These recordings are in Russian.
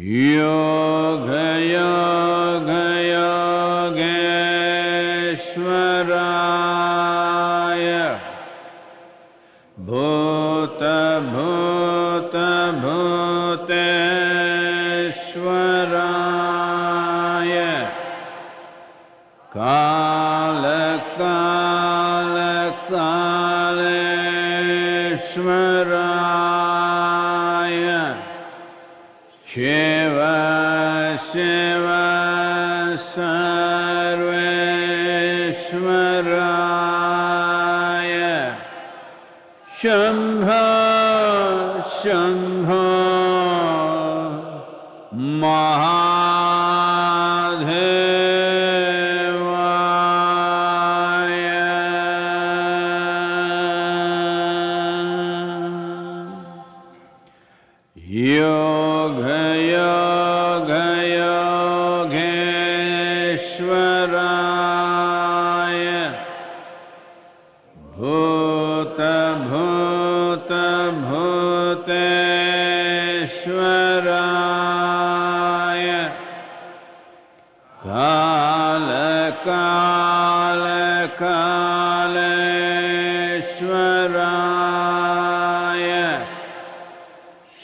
योगयोगयोगेश्वरा। الْحَسَنَةِ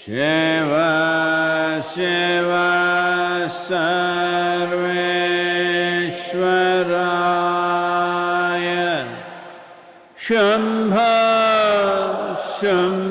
शिव शिव सर्वेश्वराय शम्भ शम्भ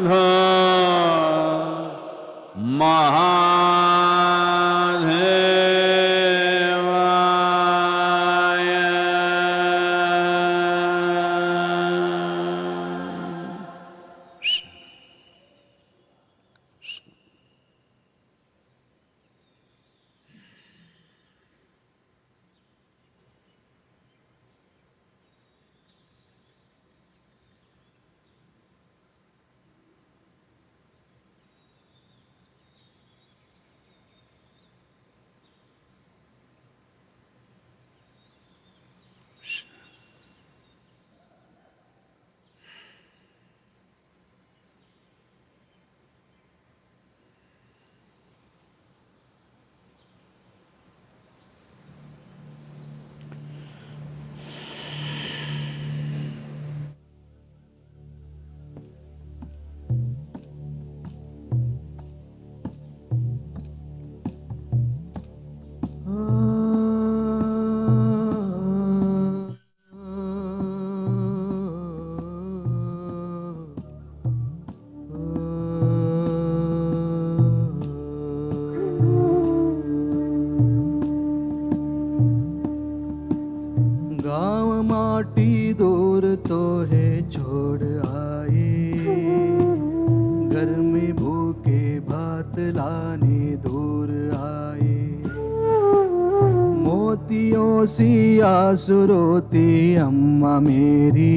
आँसू रोती अम्मा मेरी।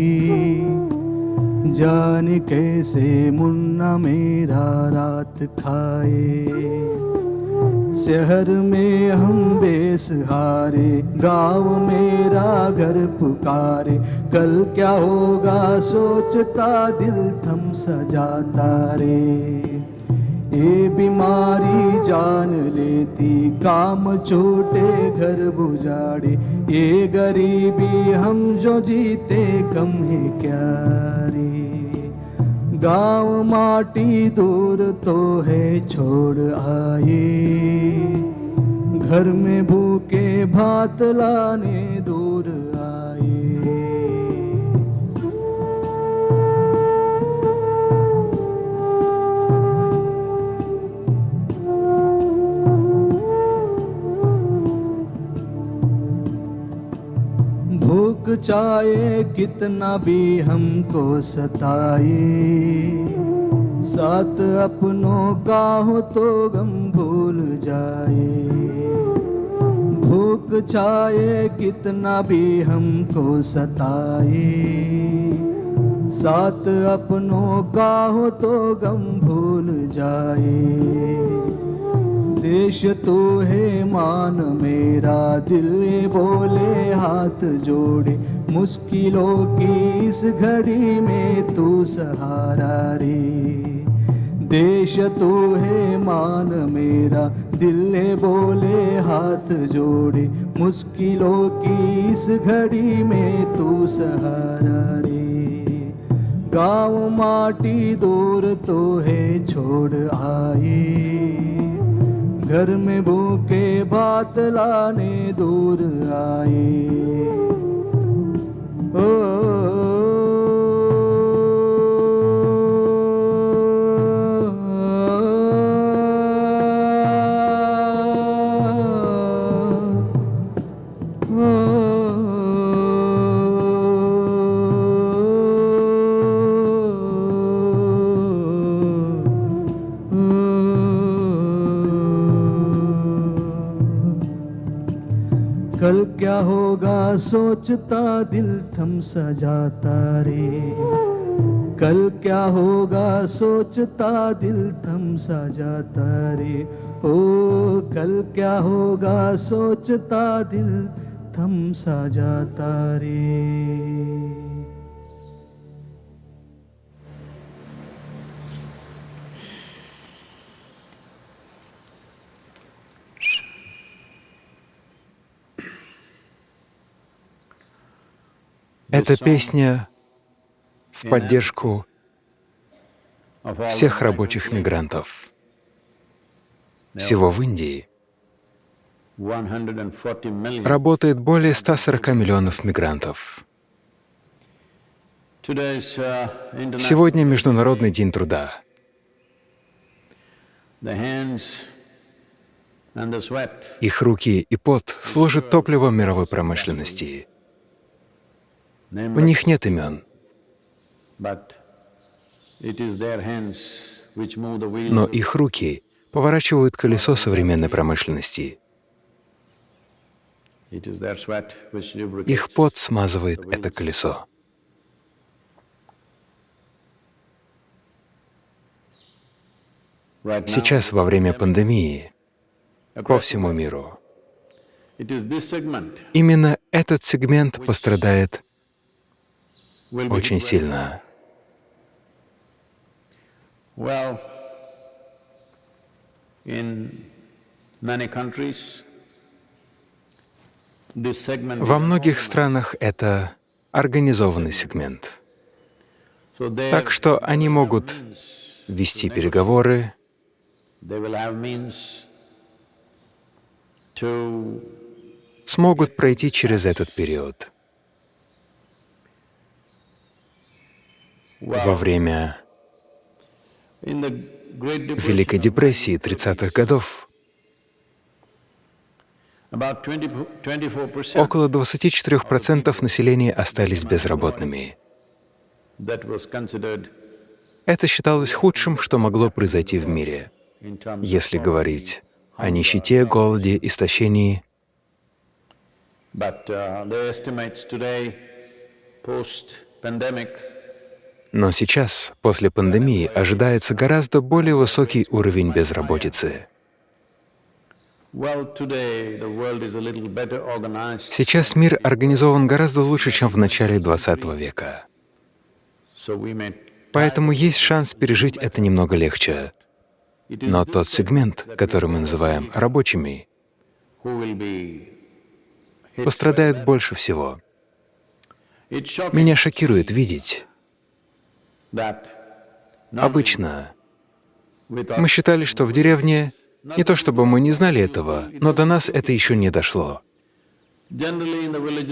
जान कैसे मुन्ना मेरा रात खाए। शहर में हम बेसहारे गाँव मेरा घर पुकारे। कल क्या होगा सोचता दिल थम सजाता रे ये बीमारी जान लेती, काम छोटे घर बुझाड़े। ये गरीबी हम जो जीते कम है क्या रे गाँव माटी दूर तो है, छोड़ आए। घर में भूखे भात लाने दूर चाहे कितना भी हमको सताए। साथ अपनों का हो तो गम भूल जाए। भूख चाहे कितना भी हमको सताए। साथ अपनों का हो तो गम भूल जाए। देश तो है मान मेरा, दिल बोले हाथ जोड़े। मुश्किलों की इस घड़ी में तू सहारा रे। देश तू है, मान मेरा, दिल ने बोले हाथ जोड़े। मुश्किलों की इस घड़ी में तू सहारा रे। गाँव माटी दूर तो है, छोड़ आए। घर में भूखे बात लाने दूर आए। oh. oh, oh, oh. क्या होगा, सोचता दिल थम सा जाता रे कल क्या होगा, सोचता दिल थम सा जाता रे ओ, कल क्या होगा, सोचता दिल थम सा जाता रे Эта песня в поддержку всех рабочих мигрантов. Всего в Индии работает более 140 миллионов мигрантов. Сегодня Международный день труда. Их руки и пот служат топливом мировой промышленности. У них нет имен, но их руки поворачивают колесо современной промышленности. Их пот смазывает это колесо. Сейчас, во время пандемии, по всему миру, именно этот сегмент пострадает очень сильно. Во многих странах это организованный сегмент. Так что они могут вести переговоры, смогут пройти через этот период. Во время Великой депрессии 30-х годов about 20, 24% около 24% населения остались безработными. Это считалось худшим, что могло произойти в мире. Если говорить о нищете, голоде, истощении, but uh, но сейчас, после пандемии, ожидается гораздо более высокий уровень безработицы. Сейчас мир организован гораздо лучше, чем в начале XX века. Поэтому есть шанс пережить это немного легче. Но тот сегмент, который мы называем рабочими, пострадает больше всего. Меня шокирует видеть. Обычно мы считали, что в деревне не то чтобы мы не знали этого, но до нас это еще не дошло.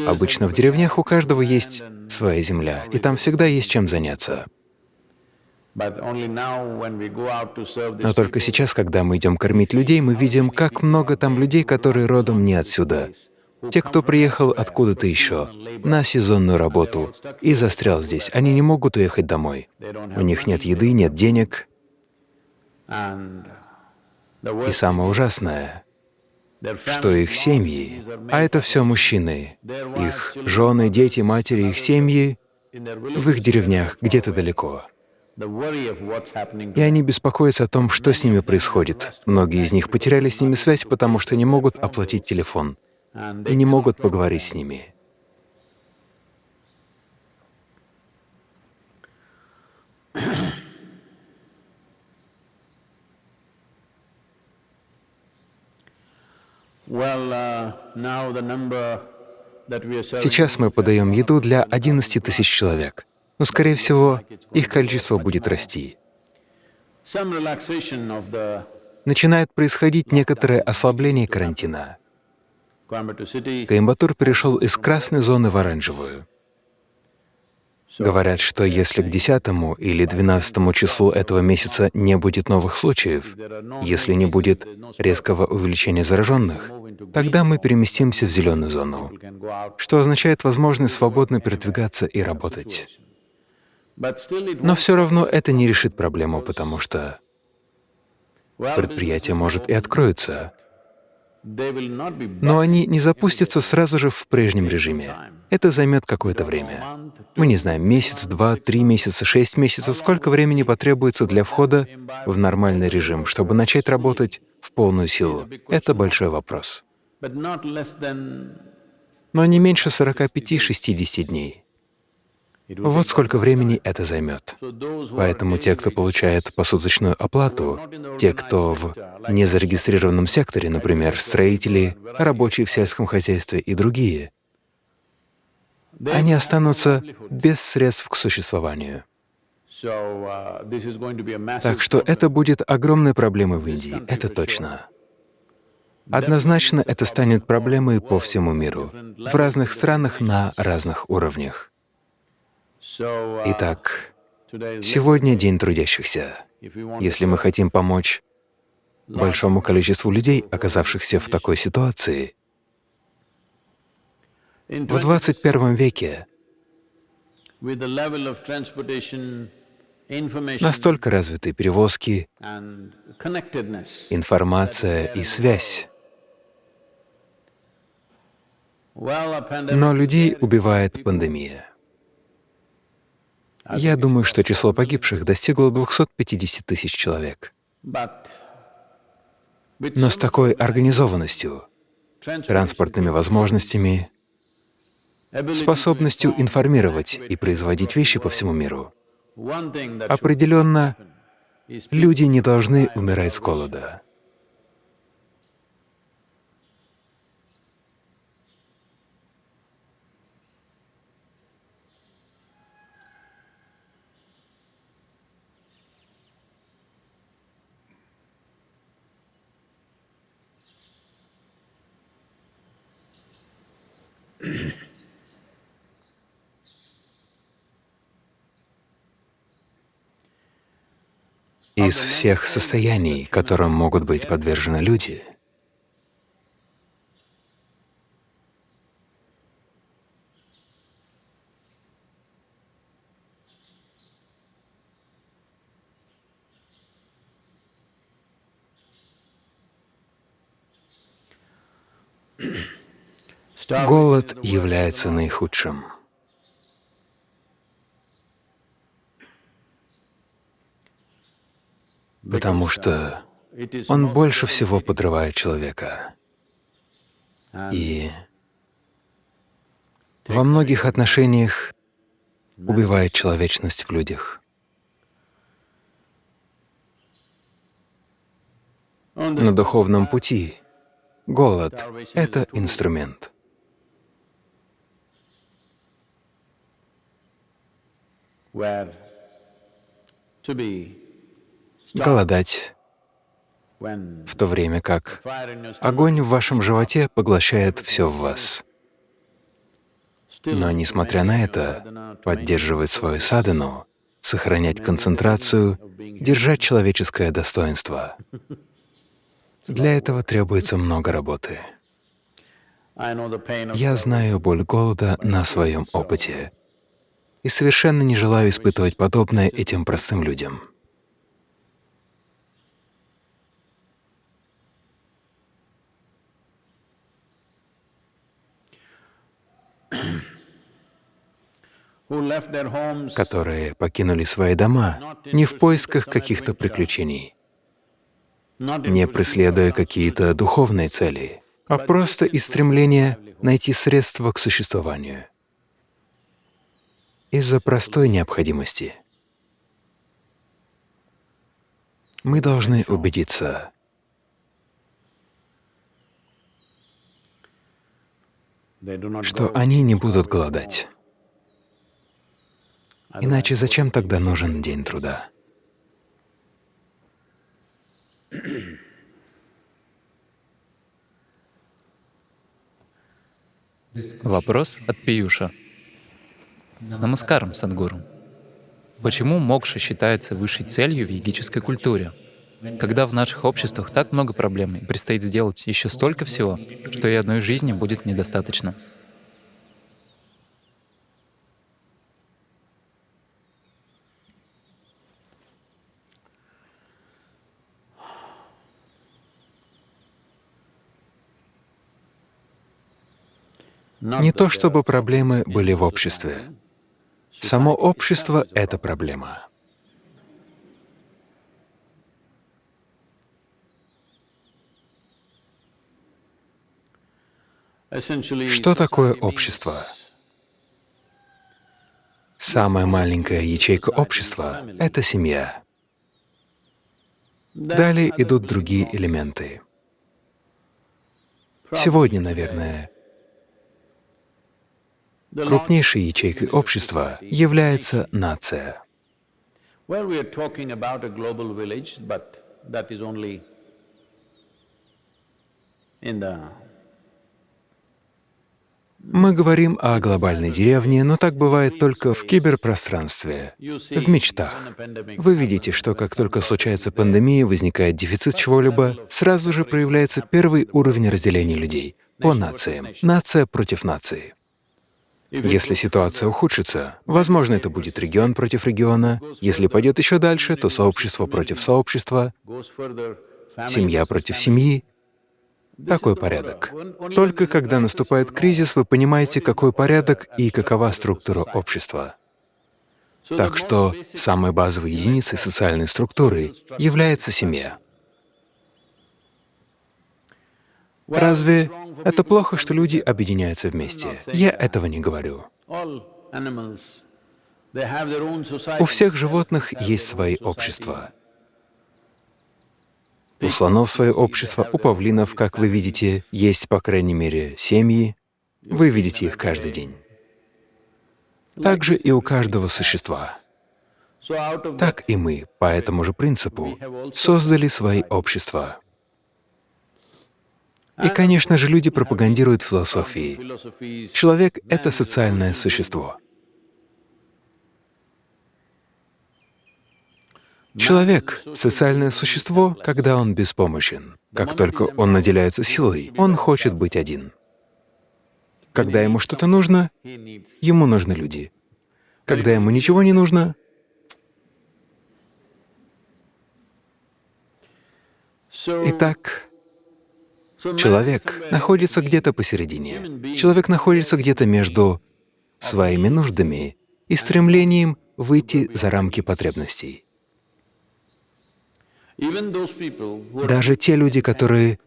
Обычно в деревнях у каждого есть своя земля, и там всегда есть чем заняться. Но только сейчас, когда мы идем кормить людей, мы видим, как много там людей, которые родом не отсюда. Те, кто приехал откуда-то еще, на сезонную работу и застрял здесь, они не могут уехать домой. У них нет еды, нет денег. И самое ужасное, что их семьи, а это все мужчины, их жены, дети, матери, их семьи в их деревнях где-то далеко. И они беспокоятся о том, что с ними происходит. Многие из них потеряли с ними связь, потому что не могут оплатить телефон и не могут поговорить с ними. Сейчас мы подаем еду для 11 тысяч человек, но, скорее всего, их количество будет расти. Начинает происходить некоторое ослабление карантина. Коимбатур перешел из красной зоны в оранжевую. Говорят, что если к 10 или 12 числу этого месяца не будет новых случаев, если не будет резкого увеличения зараженных, тогда мы переместимся в зеленую зону, что означает возможность свободно передвигаться и работать. Но все равно это не решит проблему, потому что предприятие, может, и откроется, но они не запустятся сразу же в прежнем режиме. Это займет какое-то время. Мы не знаем, месяц, два, три месяца, шесть месяцев, сколько времени потребуется для входа в нормальный режим, чтобы начать работать в полную силу. Это большой вопрос. Но не меньше 45-60 дней. Вот сколько времени это займет. Поэтому те, кто получает посуточную оплату, те, кто в незарегистрированном секторе, например, строители, рабочие в сельском хозяйстве и другие, они останутся без средств к существованию. Так что это будет огромной проблемой в Индии, это точно. Однозначно это станет проблемой по всему миру, в разных странах на разных уровнях. Итак, сегодня День трудящихся. Если мы хотим помочь большому количеству людей, оказавшихся в такой ситуации, в 21 веке настолько развиты перевозки, информация и связь, но людей убивает пандемия. Я думаю, что число погибших достигло 250 тысяч человек. Но с такой организованностью, транспортными возможностями, способностью информировать и производить вещи по всему миру, определенно люди не должны умирать с голода. Из всех состояний, которым могут быть подвержены люди, голод является наихудшим. потому что он больше всего подрывает человека. И во многих отношениях убивает человечность в людях. На духовном пути голод — это инструмент. Голодать, в то время как огонь в вашем животе поглощает все в вас. Но, несмотря на это, поддерживать свою садану, сохранять концентрацию, держать человеческое достоинство. Для этого требуется много работы. Я знаю боль голода на своем опыте и совершенно не желаю испытывать подобное этим простым людям. которые покинули свои дома не в поисках каких-то приключений, не преследуя какие-то духовные цели, а просто из стремления найти средства к существованию из-за простой необходимости. Мы должны убедиться, что они не будут голодать. Иначе зачем тогда нужен день труда? Вопрос от Пиюша. Намаскарам, Садгуру. Почему мокша считается высшей целью в йогической культуре? Когда в наших обществах так много проблем и предстоит сделать еще столько всего, что и одной жизни будет недостаточно. Не то чтобы проблемы были в обществе. Само общество — это проблема. Что такое общество? Самая маленькая ячейка общества — это семья. Далее идут другие элементы. Сегодня, наверное, крупнейшей ячейкой общества является нация. Мы говорим о глобальной деревне, но так бывает только в киберпространстве, в мечтах. Вы видите, что как только случается пандемия, возникает дефицит чего-либо, сразу же проявляется первый уровень разделения людей по нациям, нация против нации. Если ситуация ухудшится, возможно, это будет регион против региона. Если пойдет еще дальше, то сообщество против сообщества, семья против семьи такой порядок. Только когда наступает кризис, вы понимаете, какой порядок и какова структура общества. Так что самой базовой единицей социальной структуры является семья. Разве это плохо, что люди объединяются вместе? Я этого не говорю. У всех животных есть свои общества. У слонов свое общество, у павлинов, как вы видите, есть, по крайней мере, семьи. Вы видите их каждый день. Также и у каждого существа. Так и мы, по этому же принципу, создали свои общества. И, конечно же, люди пропагандируют философии. Человек — это социальное существо. Человек — социальное существо, когда он беспомощен. Как только он наделяется силой, он хочет быть один. Когда ему что-то нужно, ему нужны люди. Когда ему ничего не нужно, Итак, человек находится где-то посередине. Человек находится где-то между своими нуждами и стремлением выйти за рамки потребностей. Даже те люди, которые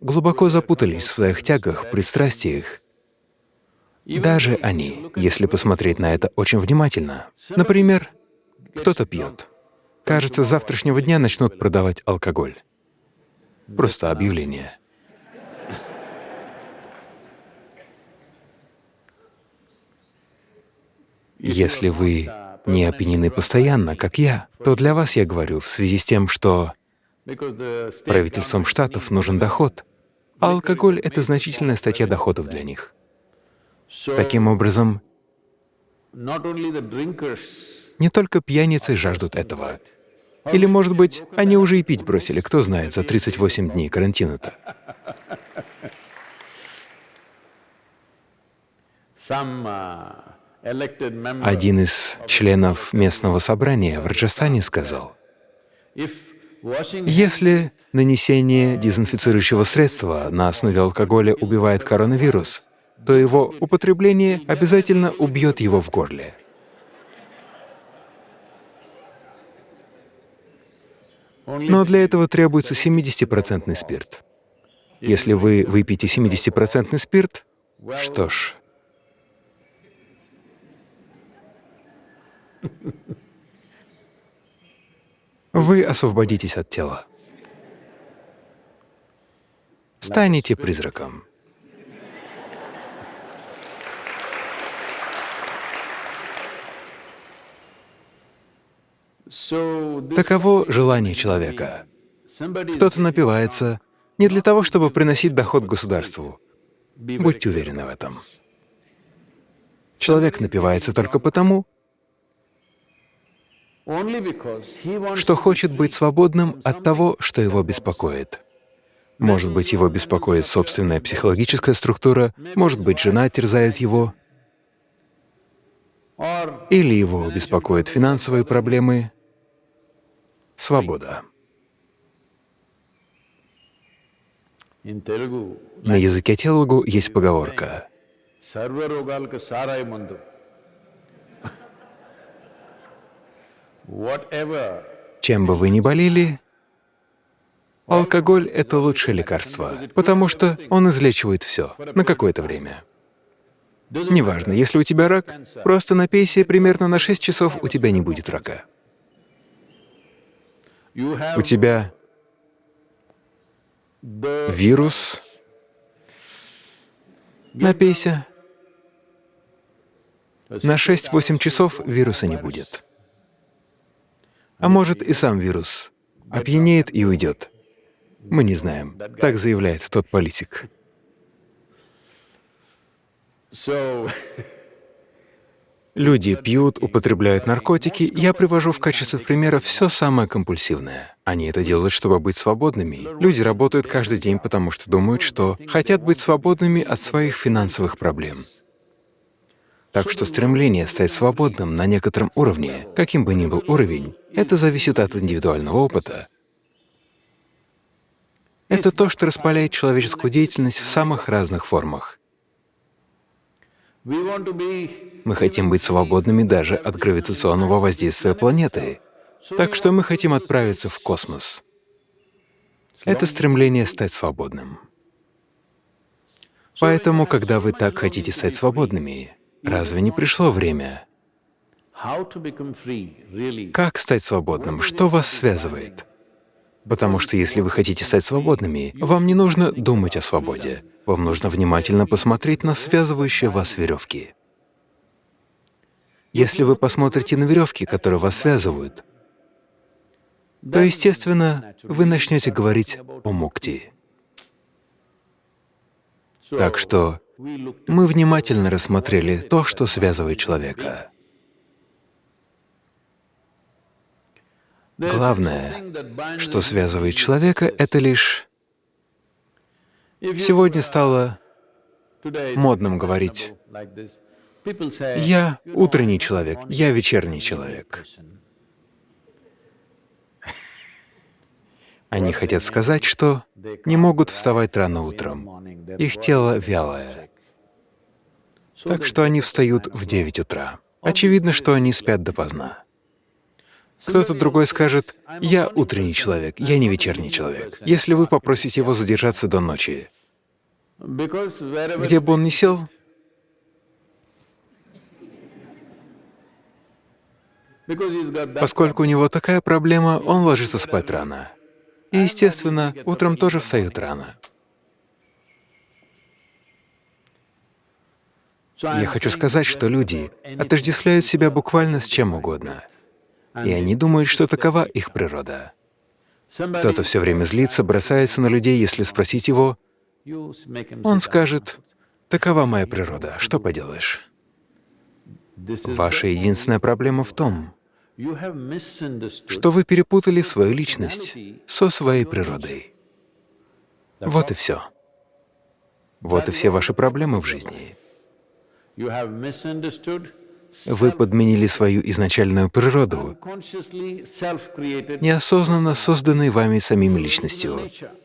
глубоко запутались в своих тягах, пристрастиях, даже они, если посмотреть на это очень внимательно, например, кто-то пьет. Кажется, с завтрашнего дня начнут продавать алкоголь. Просто объявление. Если вы не опьянены постоянно, как я, то для вас я говорю в связи с тем, что Правительствам штатов нужен доход, а алкоголь — это значительная статья доходов для них. Таким образом, не только пьяницы жаждут этого. Или, может быть, они уже и пить бросили, кто знает, за 38 дней карантина-то. Один из членов местного собрания в Раджастане сказал, если нанесение дезинфицирующего средства на основе алкоголя убивает коронавирус, то его употребление обязательно убьет его в горле. Но для этого требуется 70% спирт. Если вы выпьете 70% спирт, что ж, Вы освободитесь от тела. Станете призраком. Таково желание человека. Кто-то напивается не для того, чтобы приносить доход государству. Будьте уверены в этом. Человек напивается только потому, что хочет быть свободным от того, что его беспокоит. Может быть, его беспокоит собственная психологическая структура, может быть, жена терзает его, или его беспокоят финансовые проблемы. Свобода. На языке телугу есть поговорка «Чем бы вы ни болели, алкоголь — это лучшее лекарство, потому что он излечивает все на какое-то время». Неважно, если у тебя рак, просто напейся, примерно на 6 часов у тебя не будет рака. У тебя вирус, напейся, на 6-8 часов вируса не будет. А может, и сам вирус опьянеет и уйдет. Мы не знаем. Так заявляет тот политик. Люди пьют, употребляют наркотики. Я привожу в качестве примера все самое компульсивное. Они это делают, чтобы быть свободными. Люди работают каждый день, потому что думают, что хотят быть свободными от своих финансовых проблем. Так что стремление стать свободным на некотором уровне, каким бы ни был уровень, это зависит от индивидуального опыта. Это то, что распаляет человеческую деятельность в самых разных формах. Мы хотим быть свободными даже от гравитационного воздействия планеты. Так что мы хотим отправиться в космос. Это стремление стать свободным. Поэтому, когда вы так хотите стать свободными, разве не пришло время? Как стать свободным? Что вас связывает? Потому что если вы хотите стать свободными, вам не нужно думать о свободе. Вам нужно внимательно посмотреть на связывающие вас веревки. Если вы посмотрите на веревки, которые вас связывают, то, естественно, вы начнете говорить о мукти. Так что мы внимательно рассмотрели то, что связывает человека. Главное, что связывает человека, это лишь Сегодня стало модным говорить «я утренний человек, я вечерний человек». Они хотят сказать, что не могут вставать рано утром, их тело вялое, так что они встают в 9 утра. Очевидно, что они спят допоздна. Кто-то другой скажет, «Я утренний человек, я не вечерний человек». Если вы попросите его задержаться до ночи, где бы он ни сел, поскольку у него такая проблема, он ложится спать рано. И, естественно, утром тоже встает рано. Я хочу сказать, что люди отождествляют себя буквально с чем угодно, и они думают, что такова их природа. Кто-то все время злится, бросается на людей, если спросить его, он скажет, «Такова моя природа, что поделаешь?» Ваша единственная проблема в том, что вы перепутали свою личность со своей природой. Вот и все. Вот и все ваши проблемы в жизни. Вы подменили свою изначальную природу, неосознанно созданной вами самими личностью.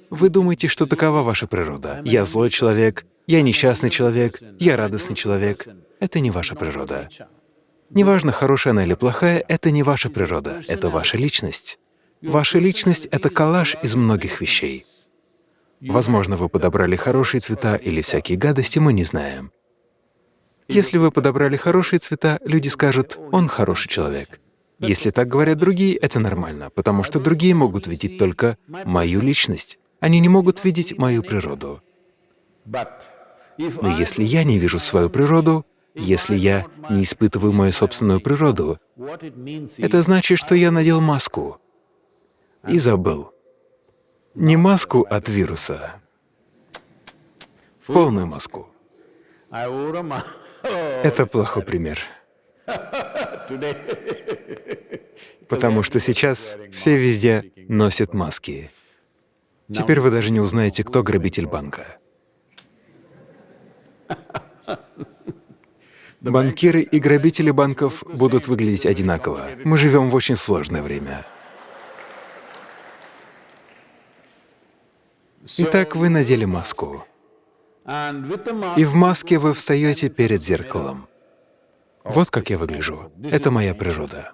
Вы думаете, что такова ваша природа. Я злой человек, я несчастный человек, я радостный человек. Это не ваша природа. Неважно, хорошая она или плохая, это не ваша природа, это ваша личность. Ваша личность — это коллаж из многих вещей. Возможно, вы подобрали хорошие цвета или всякие гадости, мы не знаем. Если вы подобрали хорошие цвета, люди скажут, «Он хороший человек». Если так говорят другие, это нормально, потому что другие могут видеть только мою личность. Они не могут видеть мою природу. Но если я не вижу свою природу, Если я не испытываю мою собственную природу, это значит, что я надел маску и забыл. Не маску от вируса, полную маску. Это плохой пример. Потому что сейчас все везде носят маски. Теперь вы даже не узнаете, кто грабитель банка. Банкиры и грабители банков будут выглядеть одинаково. Мы живем в очень сложное время. Итак, вы надели маску. И в маске вы встаете перед зеркалом. Вот как я выгляжу. Это моя природа.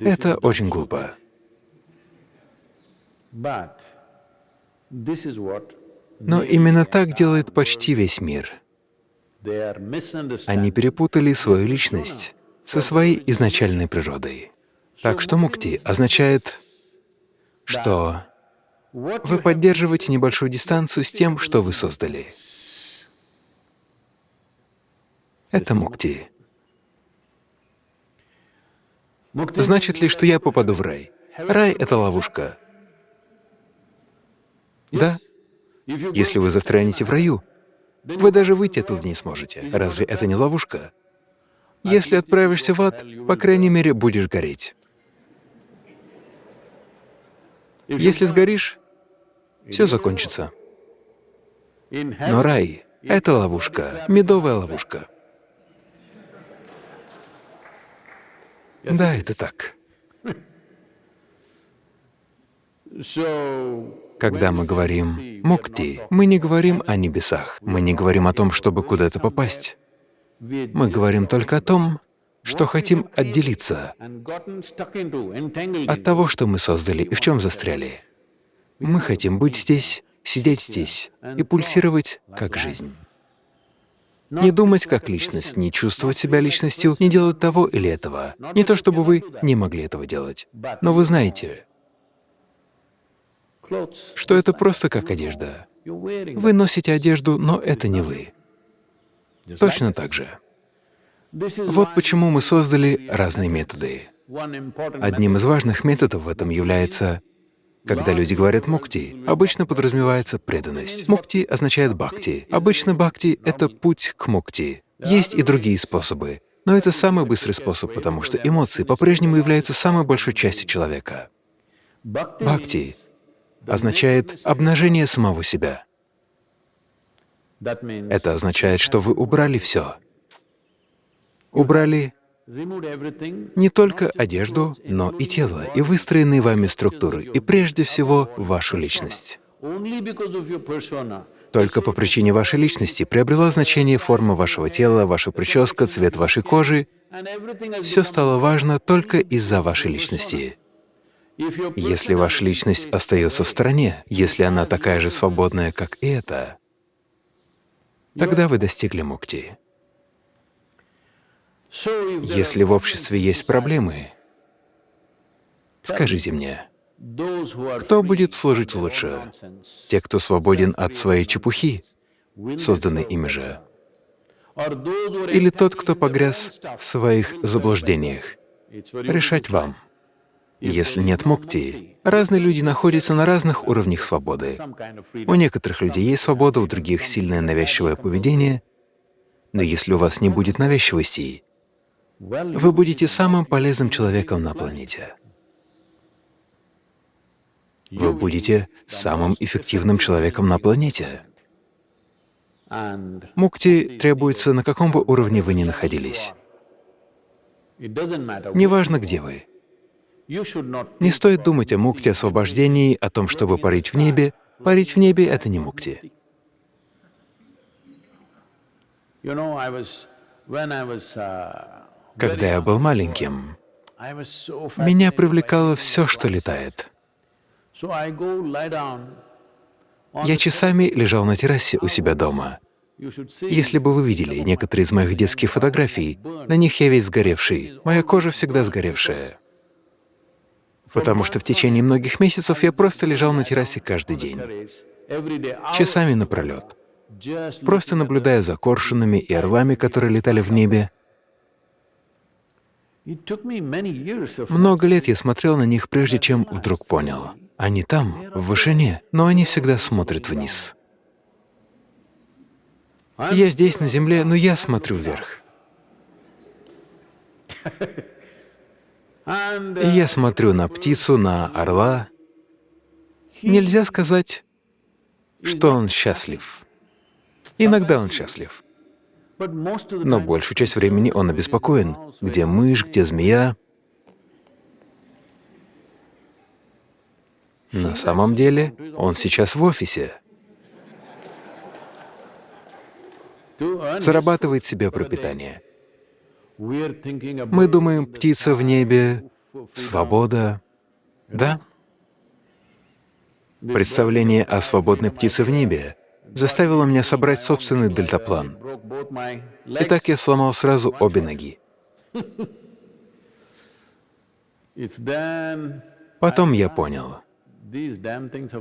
Это очень глупо. Но именно так делает почти весь мир. Они перепутали свою личность со своей изначальной природой. Так что мукти означает, что вы поддерживаете небольшую дистанцию с тем, что вы создали. Это мукти. Значит ли, что я попаду в рай? Рай — это ловушка. Да. Если вы застрянете в раю, вы даже выйти оттуда не сможете. Разве это не ловушка? Если отправишься в ад, по крайней мере, будешь гореть. Если сгоришь, все закончится. Но рай — это ловушка, медовая ловушка. Да, это так. Когда мы говорим «мукти», мы не говорим о небесах, мы не говорим о том, чтобы куда-то попасть. Мы говорим только о том, что хотим отделиться от того, что мы создали и в чем застряли. Мы хотим быть здесь, сидеть здесь и пульсировать как жизнь. Не думать как личность, не чувствовать себя личностью, не делать того или этого. Не то чтобы вы не могли этого делать, но вы знаете, что это просто как одежда. Вы носите одежду, но это не вы. Точно так же. Вот почему мы создали разные методы. Одним из важных методов в этом является когда люди говорят «мукти», обычно подразумевается преданность. «Мукти» означает «бхакти». Обычно «бхакти» — это путь к «мукти». Есть и другие способы, но это самый быстрый способ, потому что эмоции по-прежнему являются самой большой частью человека. Бхакти означает обнажение самого себя. Это означает, что вы убрали все. Убрали не только одежду, но и тело, и выстроенные вами структуры, и прежде всего вашу личность. Только по причине вашей личности приобрела значение форма вашего тела, ваша прическа, цвет вашей кожи. Все стало важно только из-за вашей личности. Если ваша личность остается в стороне, если она такая же свободная, как и эта, тогда вы достигли мукти. Если в обществе есть проблемы, скажите мне, кто будет служить лучше? Те, кто свободен от своей чепухи, созданной ими же, или тот, кто погряз в своих заблуждениях? Решать вам. Если нет мукти, разные люди находятся на разных уровнях свободы. У некоторых людей есть свобода, у других — сильное навязчивое поведение. Но если у вас не будет навязчивости, вы будете самым полезным человеком на планете. Вы будете самым эффективным человеком на планете. Мукти требуется на каком бы уровне вы ни находились. Неважно, где вы. Не стоит думать о мукте, освобождении, о том, чтобы парить в небе. Парить в небе — это не мукти. Когда я был маленьким, меня привлекало все, что летает. Я часами лежал на террасе у себя дома. Если бы вы видели некоторые из моих детских фотографий, на них я весь сгоревший, моя кожа всегда сгоревшая потому что в течение многих месяцев я просто лежал на террасе каждый день, часами напролет. просто наблюдая за коршунами и орлами, которые летали в небе. Много лет я смотрел на них, прежде чем вдруг понял. Они там, в вышине, но они всегда смотрят вниз. Я здесь, на земле, но я смотрю вверх. И я смотрю на птицу, на орла. Нельзя сказать, что он счастлив. Иногда он счастлив. Но большую часть времени он обеспокоен. Где мышь, где змея? На самом деле он сейчас в офисе. Зарабатывает себе пропитание. Мы думаем, птица в небе, свобода. Да? Представление о свободной птице в небе заставило меня собрать собственный дельтаплан. Итак, я сломал сразу обе ноги. Потом я понял,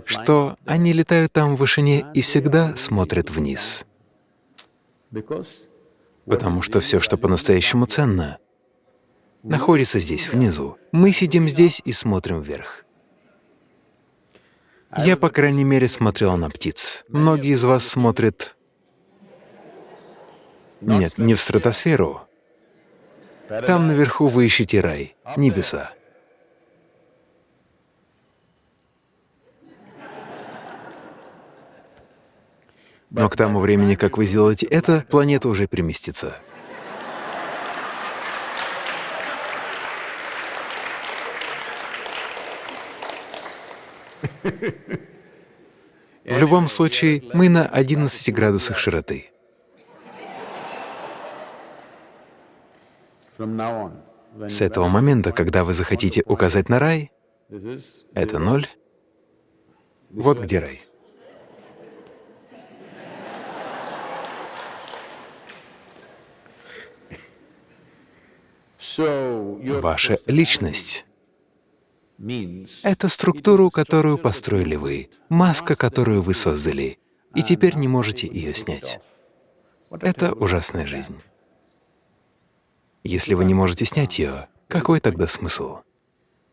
что они летают там в вышине и всегда смотрят вниз, потому что все, что по-настоящему ценно, находится здесь, внизу. Мы сидим здесь и смотрим вверх. Я, по крайней мере, смотрел на птиц. Многие из вас смотрят... Нет, не в стратосферу. Там наверху вы ищете рай, небеса. Но к тому времени, как вы сделаете это, планета уже переместится. В любом случае, мы на 11 градусах широты. С этого момента, когда вы захотите указать на рай, это ноль. Вот где рай. Ваша личность — это структуру, которую построили вы, маска, которую вы создали, и теперь не можете ее снять. Это ужасная жизнь. Если вы не можете снять ее, какой тогда смысл?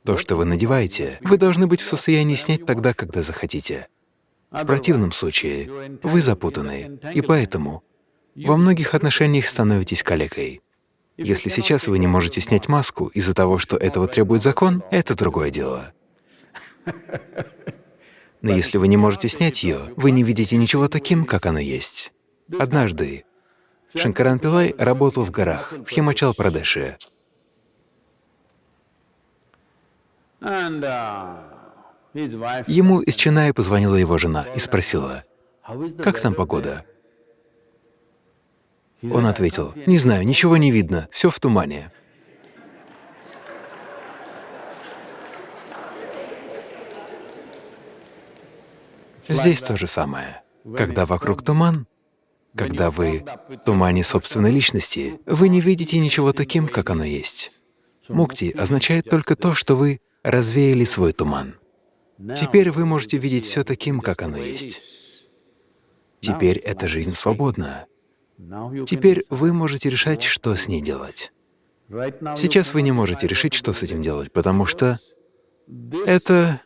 То, что вы надеваете, вы должны быть в состоянии снять тогда, когда захотите. В противном случае вы запутаны, и поэтому во многих отношениях становитесь калекой. Если сейчас вы не можете снять маску из-за того, что этого требует закон, это другое дело. Но если вы не можете снять ее, вы не видите ничего таким, как оно есть. Однажды Шанкаран Пилай работал в горах, в Химачал-Прадеше. Ему из Ченная позвонила его жена и спросила, «Как там погода?» Он ответил, «Не знаю, ничего не видно, все в тумане». Здесь то же самое. Когда вокруг туман, когда вы в тумане собственной личности, вы не видите ничего таким, как оно есть. Мукти означает только то, что вы развеяли свой туман. Теперь вы можете видеть все таким, как оно есть. Теперь эта жизнь свободна. Теперь вы можете решать, что с ней делать. Сейчас вы не можете решить, что с этим делать, потому что это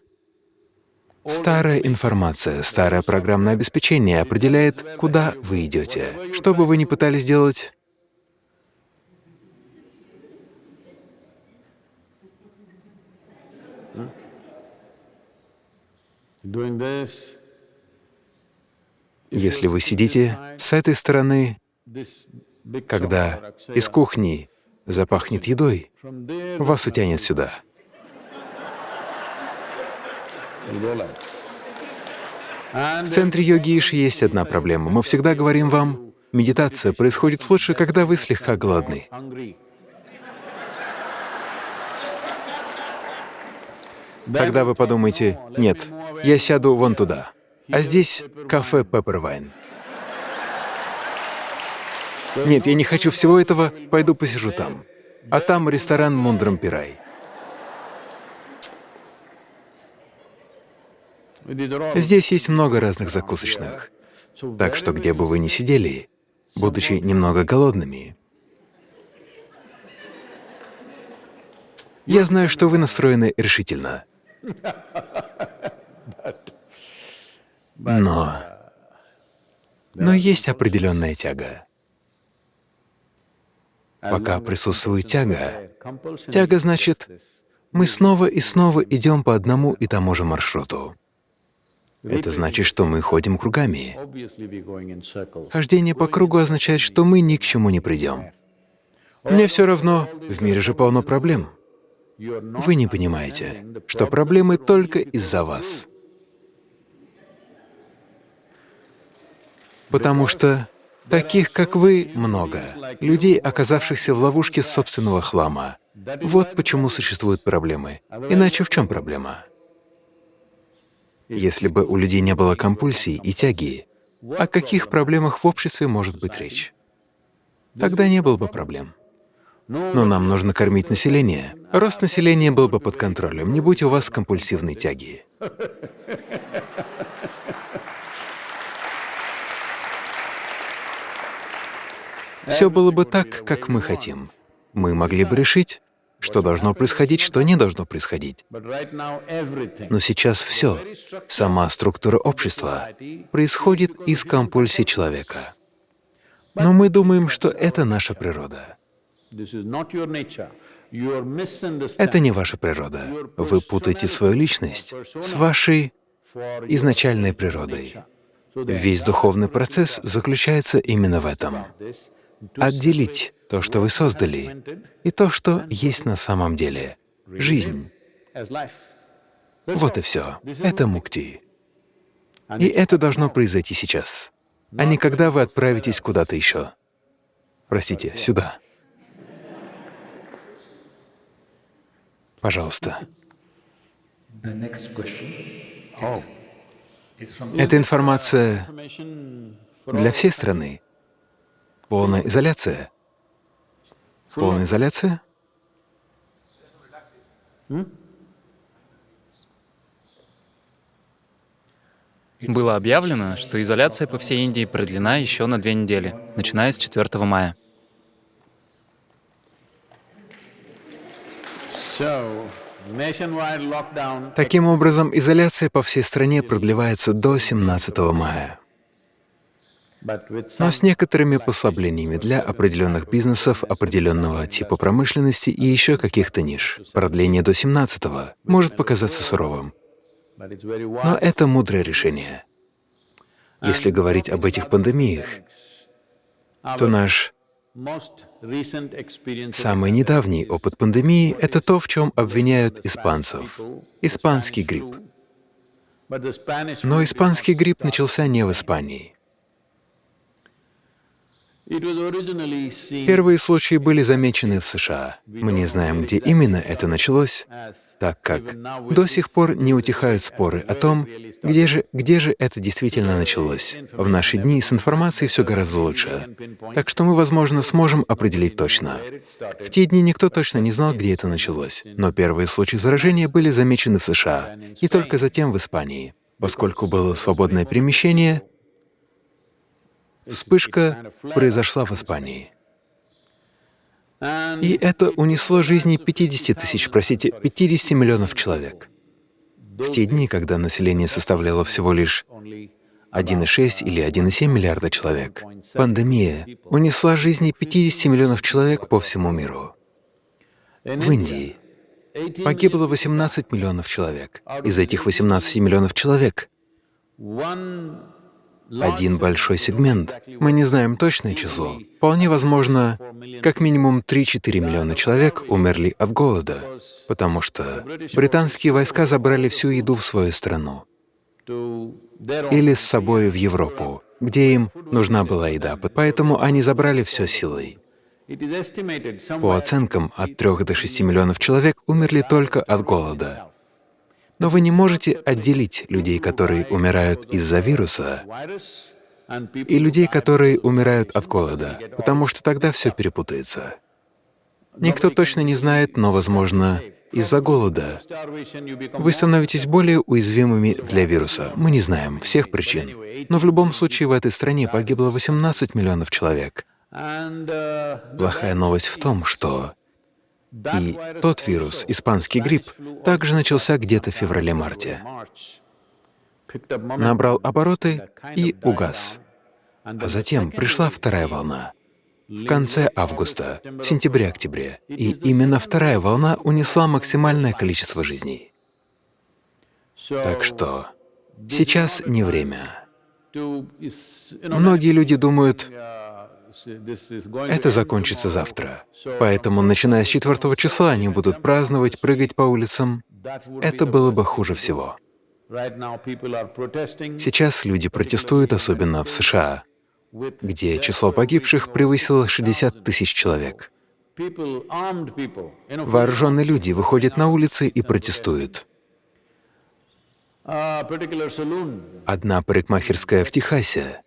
старая информация, старое программное обеспечение определяет, куда вы идете. Что бы вы ни пытались сделать, если вы сидите с этой стороны, когда из кухни запахнет едой, вас утянет сюда. В центре йоги Иши есть одна проблема. Мы всегда говорим вам, медитация происходит лучше, когда вы слегка голодны. Тогда вы подумаете, нет, я сяду вон туда, а здесь кафе Пеппервайн. Нет, я не хочу всего этого, пойду посижу там. А там ресторан Мундрам Пирай. Здесь есть много разных закусочных. Так что где бы вы ни сидели, будучи немного голодными, я знаю, что вы настроены решительно. Но... Но есть определенная тяга. Пока присутствует тяга, тяга значит, мы снова и снова идем по одному и тому же маршруту. Это значит, что мы ходим кругами. Хождение по кругу означает, что мы ни к чему не придем. Мне все равно, в мире же полно проблем. Вы не понимаете, что проблемы только из-за вас. Потому что таких, как вы, много. Людей, оказавшихся в ловушке собственного хлама. Вот почему существуют проблемы. Иначе в чем проблема? Если бы у людей не было компульсий и тяги, о каких проблемах в обществе может быть речь? Тогда не было бы проблем. Но нам нужно кормить население. Рост населения был бы под контролем, не будь у вас компульсивной тяги. Все было бы так, как мы хотим. Мы могли бы решить, что должно происходить, что не должно происходить. Но сейчас все, сама структура общества, происходит из компульсий человека. Но мы думаем, что это наша природа. Это не ваша природа. Вы путаете свою личность с вашей изначальной природой. Весь духовный процесс заключается именно в этом — отделить то, что вы создали, и то, что есть на самом деле — жизнь. Вот и все. Это мукти. И это должно произойти сейчас, а не когда вы отправитесь куда-то еще. Простите, сюда. Пожалуйста. Эта информация для всей страны. Полная изоляция. Полная изоляция? Было объявлено, что изоляция по всей Индии продлена еще на две недели, начиная с 4 мая. Таким образом, изоляция по всей стране продлевается до 17 мая. Но с некоторыми послаблениями для определенных бизнесов, определенного типа промышленности и еще каких-то ниш. Продление до 17 может показаться суровым, но это мудрое решение. Если говорить об этих пандемиях, то наш Самый недавний опыт пандемии — это то, в чем обвиняют испанцев — испанский грипп. Но испанский грипп начался не в Испании. Первые случаи были замечены в США. Мы не знаем, где именно это началось, так как до сих пор не утихают споры о том, где же, где же это действительно началось. В наши дни с информацией все гораздо лучше, так что мы, возможно, сможем определить точно. В те дни никто точно не знал, где это началось, но первые случаи заражения были замечены в США и только затем в Испании. Поскольку было свободное перемещение, Вспышка произошла в Испании. И это унесло жизни 50 тысяч, простите, 50 миллионов человек. В те дни, когда население составляло всего лишь 1,6 или 1,7 миллиарда человек, пандемия унесла жизни 50 миллионов человек по всему миру. В Индии погибло 18 миллионов человек. Из этих 18 миллионов человек один большой сегмент. Мы не знаем точное число. Вполне возможно, как минимум 3-4 миллиона человек умерли от голода, потому что британские войска забрали всю еду в свою страну или с собой в Европу, где им нужна была еда, поэтому они забрали все силой. По оценкам, от 3 до 6 миллионов человек умерли только от голода. Но вы не можете отделить людей, которые умирают из-за вируса, и людей, которые умирают от голода, потому что тогда все перепутается. Никто точно не знает, но, возможно, из-за голода. Вы становитесь более уязвимыми для вируса. Мы не знаем всех причин. Но в любом случае в этой стране погибло 18 миллионов человек. Плохая новость в том, что и тот вирус, испанский грипп, также начался где-то в феврале-марте. Набрал обороты и угас. А затем пришла вторая волна в конце августа, сентябре-октябре. И именно вторая волна унесла максимальное количество жизней. Так что сейчас не время. Многие люди думают, это закончится завтра. Поэтому, начиная с 4 числа, они будут праздновать, прыгать по улицам. Это было бы хуже всего. Сейчас люди протестуют, особенно в США, где число погибших превысило 60 тысяч человек. Вооруженные люди выходят на улицы и протестуют. Одна парикмахерская в Техасе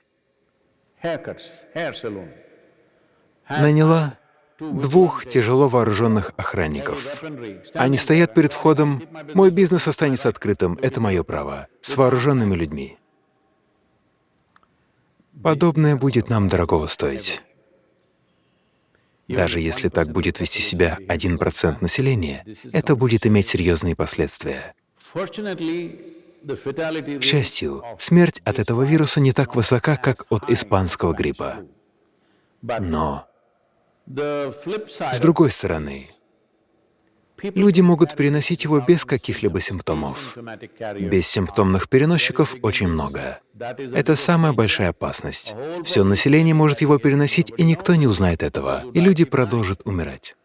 наняла двух тяжело вооруженных охранников. Они стоят перед входом, мой бизнес останется открытым, это мое право, с вооруженными людьми. Подобное будет нам дорогого стоить. Даже если так будет вести себя 1% населения, это будет иметь серьезные последствия. К счастью, смерть от этого вируса не так высока, как от испанского гриппа. Но, с другой стороны, люди могут переносить его без каких-либо симптомов. Бессимптомных переносчиков очень много. Это самая большая опасность. Все население может его переносить, и никто не узнает этого, и люди продолжат умирать.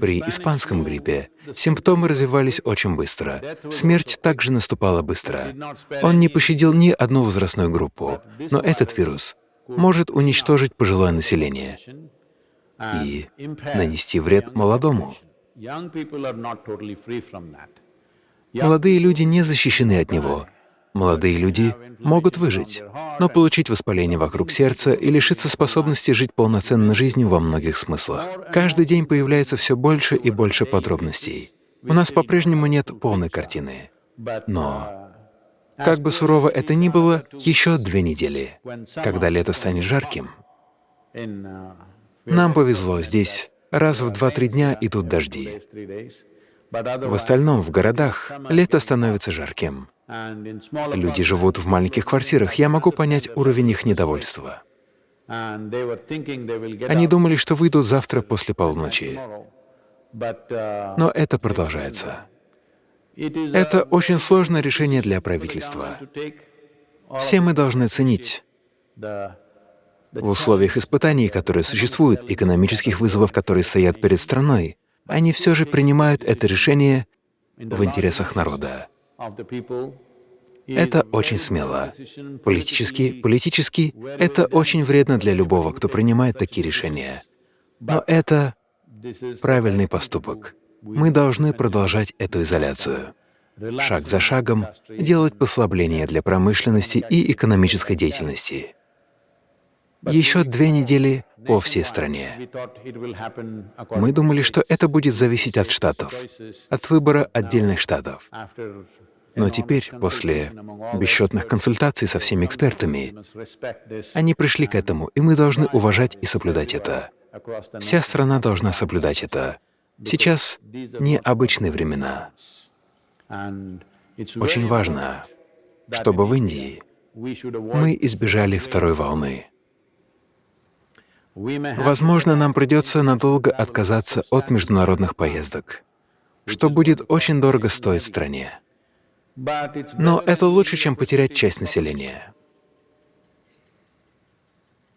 При испанском гриппе симптомы развивались очень быстро, смерть также наступала быстро. Он не пощадил ни одну возрастную группу, но этот вирус может уничтожить пожилое население и нанести вред молодому. Молодые люди не защищены от него. Молодые люди могут выжить, но получить воспаление вокруг сердца и лишиться способности жить полноценной жизнью во многих смыслах. Каждый день появляется все больше и больше подробностей. У нас по-прежнему нет полной картины. Но, как бы сурово это ни было, еще две недели, когда лето станет жарким, нам повезло, здесь раз в два-три дня идут дожди. В остальном, в городах, лето становится жарким. Люди живут в маленьких квартирах, я могу понять уровень их недовольства. Они думали, что выйдут завтра после полуночи. Но это продолжается. Это очень сложное решение для правительства. Все мы должны ценить в условиях испытаний, которые существуют, экономических вызовов, которые стоят перед страной, они все же принимают это решение в интересах народа. Это очень смело. Политически, политически это очень вредно для любого, кто принимает такие решения. Но это правильный поступок. Мы должны продолжать эту изоляцию. Шаг за шагом делать послабления для промышленности и экономической деятельности. Еще две недели по всей стране. Мы думали, что это будет зависеть от штатов, от выбора отдельных штатов. Но теперь, после бесчетных консультаций со всеми экспертами, они пришли к этому, и мы должны уважать и соблюдать это. Вся страна должна соблюдать это. Сейчас необычные времена. Очень важно, чтобы в Индии мы избежали второй волны. Возможно, нам придется надолго отказаться от международных поездок, что будет очень дорого стоить стране. Но это лучше, чем потерять часть населения.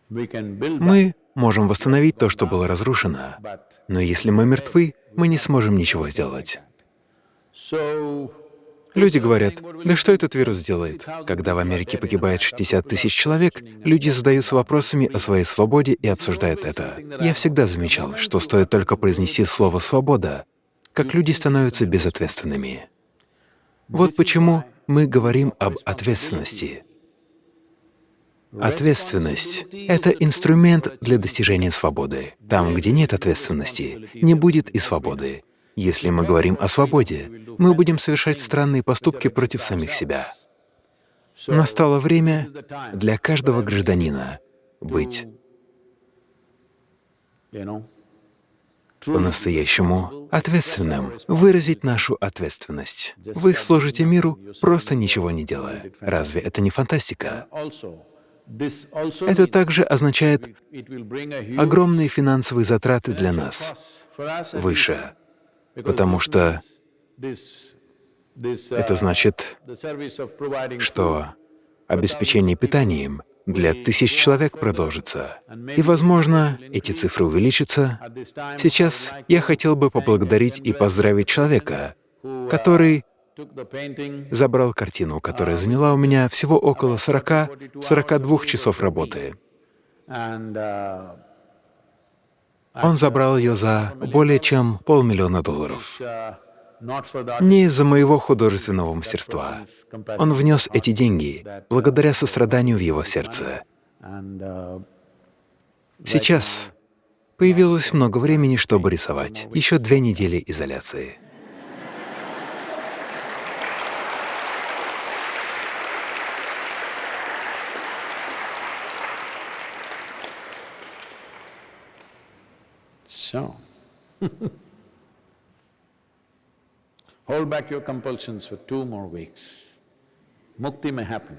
Мы можем восстановить то, что было разрушено, но если мы мертвы, мы не сможем ничего сделать. Люди говорят, да что этот вирус делает? Когда в Америке погибает 60 тысяч человек, люди задаются вопросами о своей свободе и обсуждают это. Я всегда замечал, что стоит только произнести слово «свобода», как люди становятся безответственными. Вот почему мы говорим об ответственности. Ответственность — это инструмент для достижения свободы. Там, где нет ответственности, не будет и свободы. Если мы говорим о свободе, мы будем совершать странные поступки против самих себя. Настало время для каждого гражданина быть по-настоящему ответственным, выразить нашу ответственность. Вы служите миру, просто ничего не делая. Разве это не фантастика? Это также означает огромные финансовые затраты для нас, выше, потому что это значит, что обеспечение питанием для тысяч человек продолжится. И, возможно, эти цифры увеличатся. Сейчас я хотел бы поблагодарить и поздравить человека, который забрал картину, которая заняла у меня всего около 40-42 часов работы. uh, Он забрал ее за более чем полмиллиона долларов. Uh, Не из-за моего художественного мастерства. Он внес эти деньги благодаря состраданию в его сердце. uh, Сейчас появилось много времени, чтобы рисовать. Еще две недели изоляции. so hold back your compulsions for two more weeks. Mukti may happen.